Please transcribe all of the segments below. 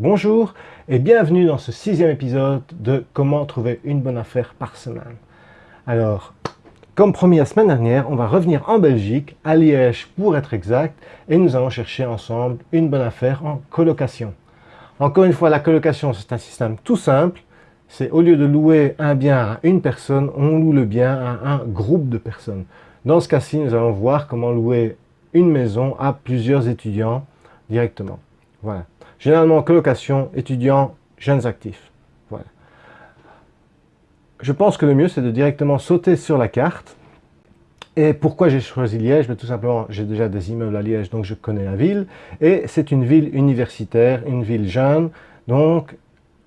Bonjour et bienvenue dans ce sixième épisode de Comment trouver une bonne affaire par semaine. Alors, comme promis la semaine dernière, on va revenir en Belgique, à Liège pour être exact, et nous allons chercher ensemble une bonne affaire en colocation. Encore une fois, la colocation c'est un système tout simple, c'est au lieu de louer un bien à une personne, on loue le bien à un groupe de personnes. Dans ce cas-ci, nous allons voir comment louer une maison à plusieurs étudiants directement. Voilà. Généralement, colocation, étudiants, jeunes actifs. Voilà. Je pense que le mieux, c'est de directement sauter sur la carte. Et pourquoi j'ai choisi Liège? Mais Tout simplement, j'ai déjà des immeubles à Liège, donc je connais la ville. Et c'est une ville universitaire, une ville jeune, donc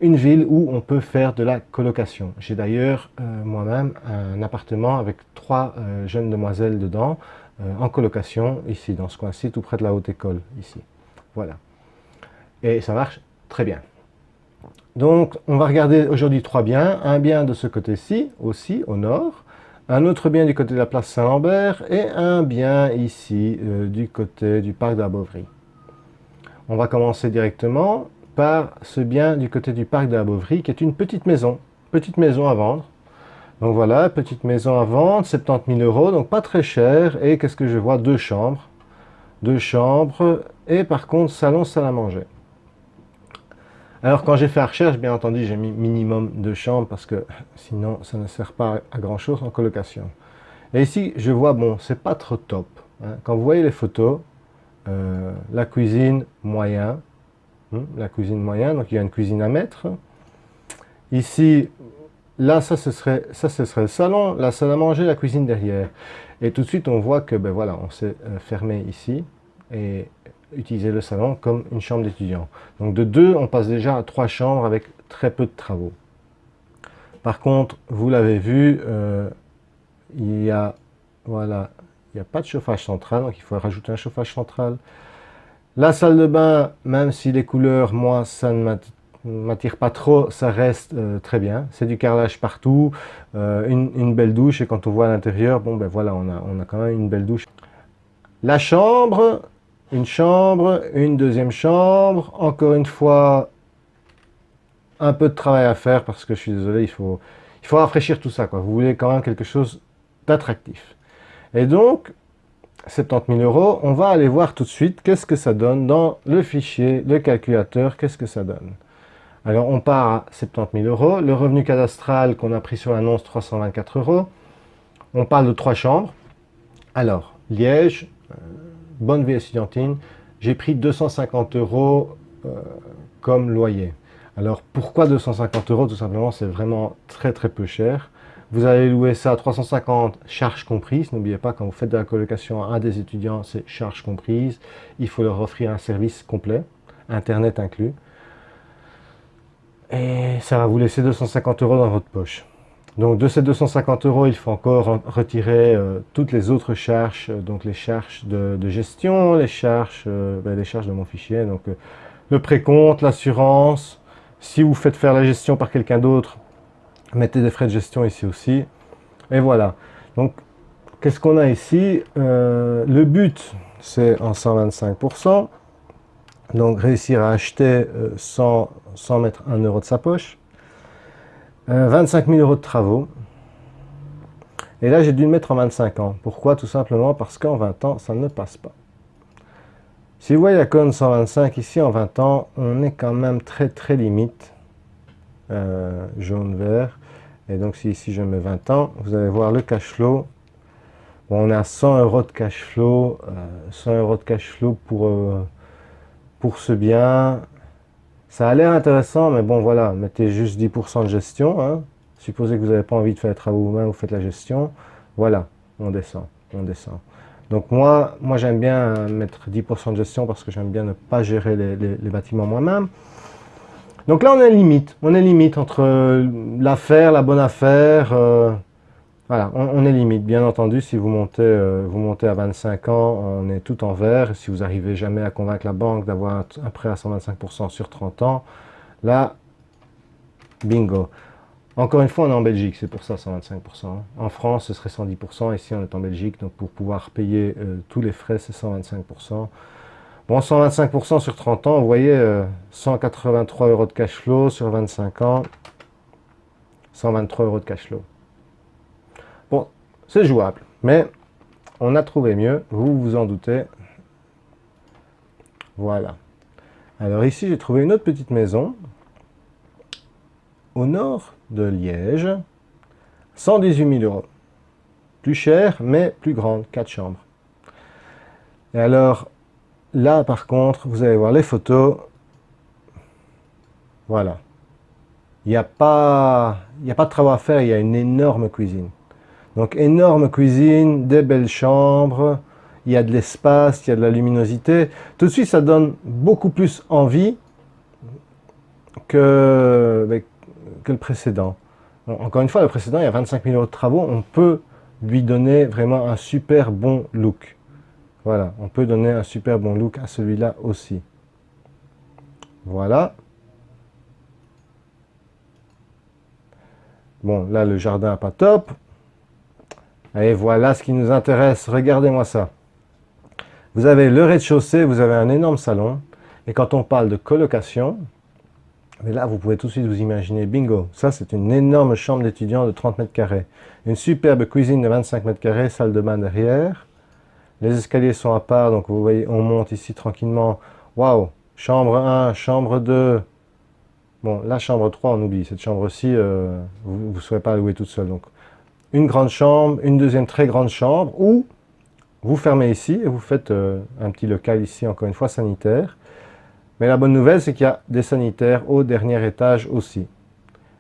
une ville où on peut faire de la colocation. J'ai d'ailleurs euh, moi-même un appartement avec trois euh, jeunes demoiselles dedans, euh, en colocation, ici, dans ce coin-ci, tout près de la haute école, ici. Voilà et ça marche très bien. Donc, on va regarder aujourd'hui trois biens. Un bien de ce côté-ci, aussi, au nord. Un autre bien du côté de la place Saint-Lambert. Et un bien ici, euh, du côté du parc de la Beauvrie. On va commencer directement par ce bien du côté du parc de la Beauvrie, qui est une petite maison. Petite maison à vendre. Donc voilà, petite maison à vendre, 70 000 euros, donc pas très cher. Et qu'est-ce que je vois? Deux chambres. Deux chambres. Et par contre, salon, salle à manger. Alors quand j'ai fait la recherche, bien entendu, j'ai mis minimum de chambres parce que sinon ça ne sert pas à grand chose en colocation. Et ici, je vois, bon, c'est pas trop top. Hein. Quand vous voyez les photos, euh, la cuisine moyen, hein, la cuisine moyen, donc il y a une cuisine à mettre. Ici, là, ça ce, serait, ça ce serait le salon, la salle à manger, la cuisine derrière. Et tout de suite, on voit que, ben voilà, on s'est euh, fermé ici. Et utiliser le salon comme une chambre d'étudiant. Donc de deux, on passe déjà à trois chambres avec très peu de travaux. Par contre, vous l'avez vu, euh, il y a, voilà, il n'y a pas de chauffage central, donc il faut rajouter un chauffage central. La salle de bain, même si les couleurs, moi, ça ne m'attire pas trop, ça reste euh, très bien. C'est du carrelage partout, euh, une, une, belle douche, et quand on voit à l'intérieur, bon ben voilà, on a, on a quand même une belle douche. La chambre, une chambre, une deuxième chambre, encore une fois, un peu de travail à faire parce que je suis désolé, il faut, il faut rafraîchir tout ça. Quoi. Vous voulez quand même quelque chose d'attractif. Et donc, 70 000 euros, on va aller voir tout de suite qu'est-ce que ça donne dans le fichier, le calculateur, qu'est-ce que ça donne. Alors, on part à 70 000 euros. Le revenu cadastral qu'on a pris sur l'annonce, 324 euros. On parle de trois chambres. Alors, Liège, euh, bonne vie estudiantine, j'ai pris 250 euros euh, comme loyer. Alors pourquoi 250 euros? Tout simplement, c'est vraiment très très peu cher. Vous allez louer ça à 350, charges comprises. N'oubliez pas, quand vous faites de la colocation à des étudiants, c'est charges comprises. Il faut leur offrir un service complet, Internet inclus. Et ça va vous laisser 250 euros dans votre poche. Donc de ces 250 euros, il faut encore retirer euh, toutes les autres charges, euh, donc les charges de, gestion, les charges, euh, ben, les charges de mon fichier, donc le précompte, l'assurance. Si vous faites faire la gestion par quelqu'un d'autre, mettez des frais de gestion ici aussi. Et voilà. Donc qu'est-ce qu'on a ici? Le but, c'est en 125%. Donc réussir à acheter sans, sans mettre un euro de sa poche. 25 euh, 000 euros de travaux. Et là, j'ai dû le mettre en 25 ans. Pourquoi? Tout simplement parce qu'en 20 ans, ça ne passe pas. Si vous voyez la colonne 125 ici, en 20 ans, on est quand même très très limite. Euh, jaune-vert. Et donc si ici je mets 20 ans, vous allez voir le cash flow. on à 100 euros de cash flow. 100 euh, euros de cash flow pour, pour ce bien. Ça a l'air intéressant, mais bon, voilà, mettez juste 10% de gestion. Hein. Supposez que vous n'avez pas envie de faire les travaux vous-même, vous faites la gestion. Voilà, on descend, on descend. Donc moi, moi j'aime bien mettre 10% de gestion parce que j'aime bien ne pas gérer les, bâtiments moi-même. Donc là, on est limite. On est limite entre l'affaire, la bonne affaire. Euh, voilà, on, est limite. Bien entendu, si vous montez, euh, vous montez à 25 ans, on est tout en vert. Si vous n'arrivez jamais à convaincre la banque d'avoir un, prêt à 125% sur 30 ans, là, bingo. Encore une fois, on est en Belgique, c'est pour ça 125%. En France, ce serait 110%. Ici, on est en Belgique, donc pour pouvoir payer euh, tous les frais, c'est 125%. Bon, 125% sur 30 ans, vous voyez, 183 euh, euros de cash flow sur 25 ans, 123 euros de cash flow. C'est jouable, mais on a trouvé mieux, vous vous en doutez. Voilà. Alors ici, j'ai trouvé une autre petite maison, au nord de Liège, 118 000 euros. Plus cher, mais plus grande, 4 chambres. Et alors, là, par contre, vous allez voir les photos. Voilà. Il n'y a, pas, a pas de travaux à faire, il y a une énorme cuisine. Donc, énorme cuisine, des belles chambres, il y a de l'espace, il y a de la luminosité. Tout de suite, ça donne beaucoup plus envie que, ben, le précédent. Encore une fois, le précédent, il y a 25 000 euros de travaux, on peut lui donner vraiment un super bon look. Voilà, on peut donner un super bon look à celui-là aussi. Voilà. Bon, là, le jardin pas top. Et voilà ce qui nous intéresse. Regardez-moi ça. Vous avez le rez-de-chaussée, vous avez un énorme salon. Et quand on parle de colocation, mais là, vous pouvez tout de suite vous imaginer, bingo, ça c'est une énorme chambre d'étudiant de 30 mètres carrés. Une superbe cuisine de 25 mètres carrés, salle de bain derrière. Les escaliers sont à part, donc vous voyez, on monte ici tranquillement. Waouh Chambre 1, chambre 2. Bon, la chambre 3, on oublie. Cette chambre-ci, euh, vous ne saurez pas louer toute seule. Donc, une grande chambre, une deuxième très grande chambre, ou vous fermez ici et vous faites euh, un petit local ici, encore une fois, sanitaire. Mais la bonne nouvelle, c'est qu'il y a des sanitaires au dernier étage aussi.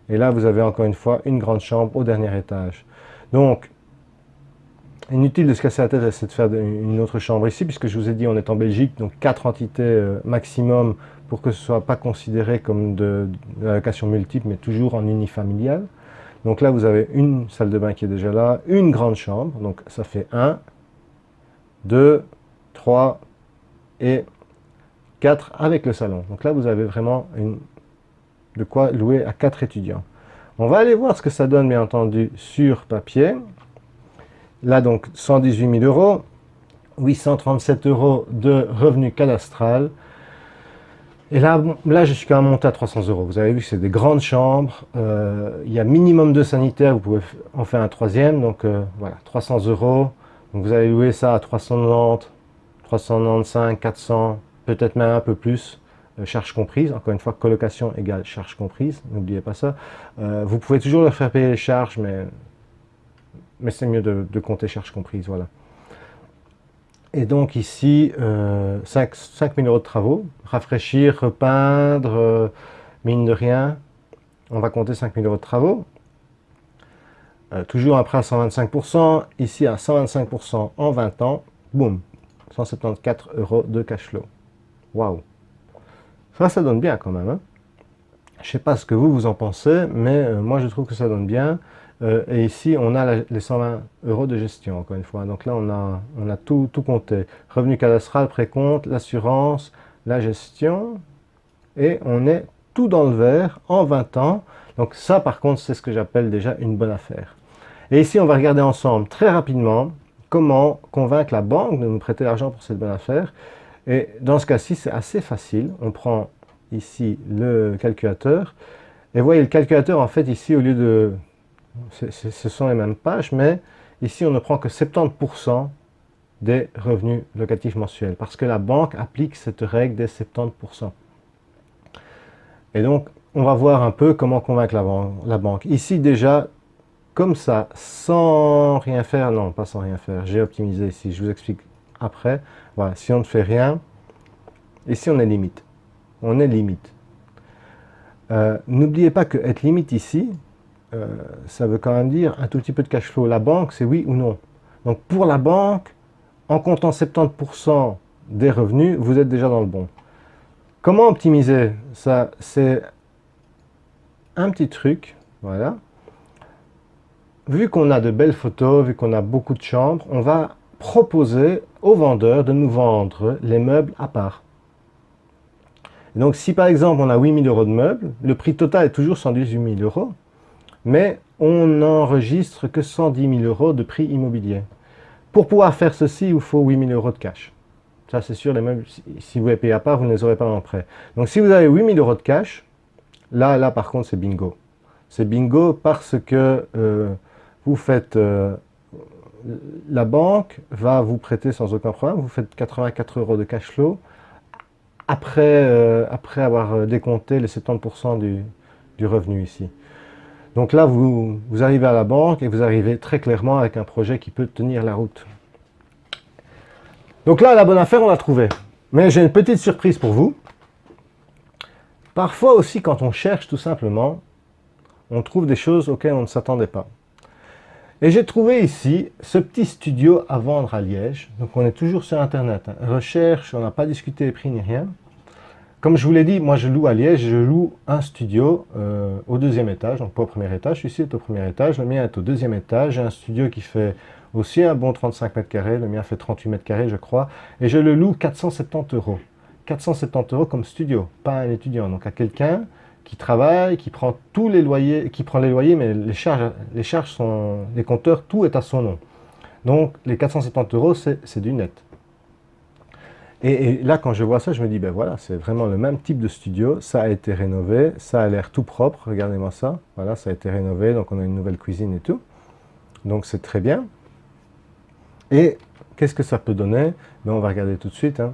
Et là, vous avez encore une fois une grande chambre au dernier étage. Donc, inutile de se casser la tête à essayer de faire une autre chambre ici, puisque je vous ai dit, on est en Belgique, donc quatre entités euh, maximum pour que ce ne soit pas considéré comme de, location multiple, mais toujours en unifamilial. Donc là, vous avez une salle de bain qui est déjà là, une grande chambre, donc ça fait 1, 2, 3 et 4 avec le salon. Donc là, vous avez vraiment une, de quoi louer à 4 étudiants. On va aller voir ce que ça donne, bien entendu, sur papier. Là, donc, 118 000 euros, 837 euros de revenus cadastral. Et là, là, je suis quand même monté à 300 euros. Vous avez vu que c'est des grandes chambres. Euh, il y a minimum de sanitaires. Vous pouvez en faire un troisième. Donc, euh, voilà, 300 euros. Vous allez louer ça à 390, 395, 400, peut-être même un peu plus. Euh, charge comprise, encore une fois, colocation égale charge comprise, n'oubliez pas ça. vous pouvez toujours leur faire payer les charges, mais mais c'est mieux de, compter charges comprises, voilà. Et donc ici, 5, euh, 000 euros de travaux, rafraîchir, repeindre, euh, mine de rien, on va compter 5 000 euros de travaux. Euh, toujours prêt à 125%, ici à 125% en 20 ans, boum, 174 euros de cash flow. Waouh Ça, ça donne bien quand même. Hein je ne sais pas ce que vous, vous en pensez, mais moi je trouve que ça donne bien. Euh, et ici, on a les 120 euros de gestion, encore une fois. Donc là, on a, tout compté. Revenu cadastral, précompte, l'assurance, la gestion. Et on est tout dans le vert en 20 ans. Donc ça, par contre, c'est ce que j'appelle déjà une bonne affaire. Et ici, on va regarder ensemble très rapidement comment convaincre la banque de nous prêter l'argent pour cette bonne affaire. Et dans ce cas-ci, c'est assez facile. On prend ici le calculateur. Et vous voyez, le calculateur, en fait, ici, au lieu de ce sont les mêmes pages, mais ici on ne prend que 70% des revenus locatifs mensuels, parce que la banque applique cette règle des 70%. Et donc, on va voir un peu comment convaincre la, banque. Ici déjà, comme ça, sans rien faire, non, pas sans rien faire, j'ai optimisé ici, je vous explique après. Voilà, si on ne fait rien, ici on est limite. On est limite. Euh, n'oubliez pas que être limite ici, euh, ça veut quand même dire un tout petit peu de cash flow. La banque, c'est oui ou non. Donc pour la banque, en comptant 70% des revenus, vous êtes déjà dans le bon. Comment optimiser ça? C'est un petit truc, voilà. Vu qu'on a de belles photos, vu qu'on a beaucoup de chambres, on va proposer aux vendeurs de nous vendre les meubles à part. donc si par exemple on a 8000 euros de meubles, le prix total est toujours 118 000 euros mais on n'enregistre que 110 000 euros de prix immobilier. Pour pouvoir faire ceci, il vous faut 8 000 euros de cash. Ça, c'est sûr, si vous les payez à part, vous ne les aurez pas en prêt. Donc, si vous avez 8000 euros de cash, là, là, par contre, c'est bingo. C'est bingo parce que euh, vous faites... Euh, la banque va vous prêter sans aucun problème. Vous faites 84 euros de cash flow après, euh, avoir décompté les 70% du, du revenu ici. Donc là, vous, arrivez à la banque et vous arrivez très clairement avec un projet qui peut tenir la route. Donc là, la bonne affaire, on l'a trouvée. Mais j'ai une petite surprise pour vous. Parfois aussi, quand on cherche tout simplement, on trouve des choses auxquelles on ne s'attendait pas. Et j'ai trouvé ici ce petit studio à vendre à Liège. Donc on est toujours sur Internet. Hein. Recherche, on n'a pas discuté des prix ni rien. Comme je vous l'ai dit, moi je loue à Liège, je loue un studio euh, au deuxième étage, donc pas au premier étage, celui-ci est au premier étage, le mien est au deuxième étage, j'ai un studio qui fait aussi un bon 35 mètres carrés, le mien fait 38 mètres carrés je crois, et je le loue 470 euros. 470 euros comme studio, pas un étudiant, donc à quelqu'un qui travaille, qui prend tous les loyers, qui prend les loyers, mais les charges, les charges sont, les compteurs, tout est à son nom. Donc les 470 euros, c'est du net. Et, là, quand je vois ça, je me dis, ben voilà, c'est vraiment le même type de studio. Ça a été rénové, ça a l'air tout propre. Regardez-moi ça. Voilà, ça a été rénové, donc on a une nouvelle cuisine et tout. Donc c'est très bien. Et qu'est-ce que ça peut donner? Ben, On va regarder tout de suite. Hein.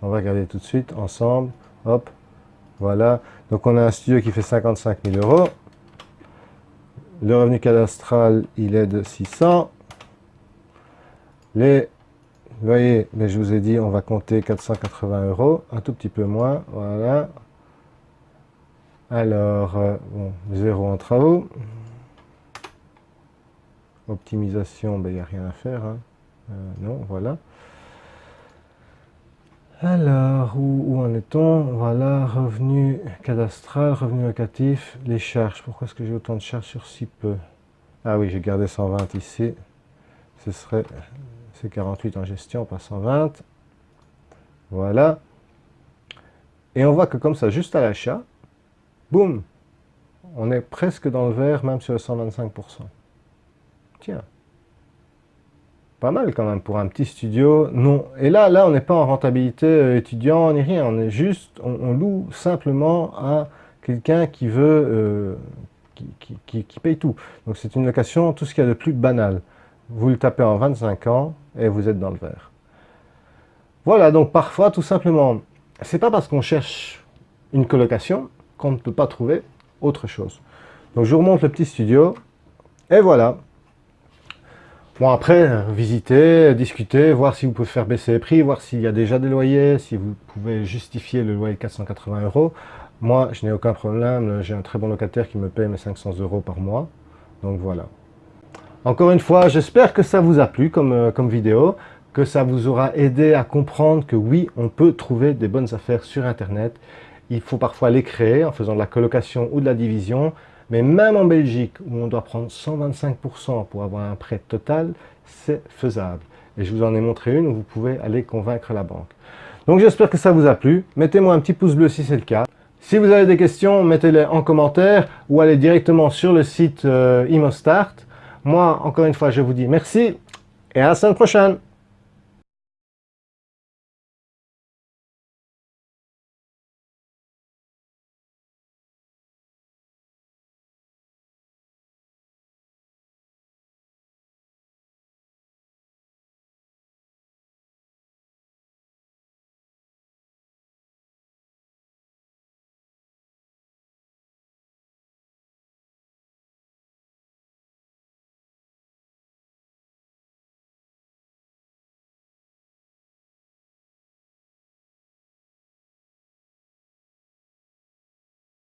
On va regarder tout de suite ensemble. Hop, voilà. Donc on a un studio qui fait 55 000 euros. Le revenu cadastral, il est de 600. Les voyez, mais je vous ai dit, on va compter 480 euros, un tout petit peu moins, voilà. Alors, euh, bon, zéro en travaux. Optimisation, ben, il n'y a rien à faire. Hein. Euh, non, voilà. Alors, où, en est-on? Voilà, revenu cadastral, revenu locatif, les charges. Pourquoi est-ce que j'ai autant de charges sur si peu? Ah oui, j'ai gardé 120 ici. Ce serait c'est 48 en gestion, pas 120. Voilà. Et on voit que comme ça, juste à l'achat, boum, on est presque dans le vert, même sur le 125%. Tiens. Pas mal quand même pour un petit studio. Non. Et là, là on n'est pas en rentabilité euh, étudiant ni rien. On est juste, on, loue simplement à quelqu'un qui veut, euh, qui, qui, paye tout. Donc c'est une location, tout ce qu'il y a de plus banal. Vous le tapez en 25 ans, et vous êtes dans le vert. Voilà, donc parfois, tout simplement, c'est pas parce qu'on cherche une colocation qu'on ne peut pas trouver autre chose. Donc je vous remonte le petit studio, et voilà. Bon après, visiter, discuter, voir si vous pouvez faire baisser les prix, voir s'il y a déjà des loyers, si vous pouvez justifier le loyer de 480 euros. Moi, je n'ai aucun problème, j'ai un très bon locataire qui me paye mes 500 euros par mois. Donc voilà. Encore une fois, j'espère que ça vous a plu comme, euh, comme vidéo, que ça vous aura aidé à comprendre que oui, on peut trouver des bonnes affaires sur Internet. Il faut parfois les créer en faisant de la colocation ou de la division, mais même en Belgique, où on doit prendre 125% pour avoir un prêt total, c'est faisable. Et je vous en ai montré une où vous pouvez aller convaincre la banque. Donc j'espère que ça vous a plu. Mettez-moi un petit pouce bleu si c'est le cas. Si vous avez des questions, mettez-les en commentaire ou allez directement sur le site euh, ImoStart. Moi, encore une fois, je vous dis merci et à la semaine prochaine.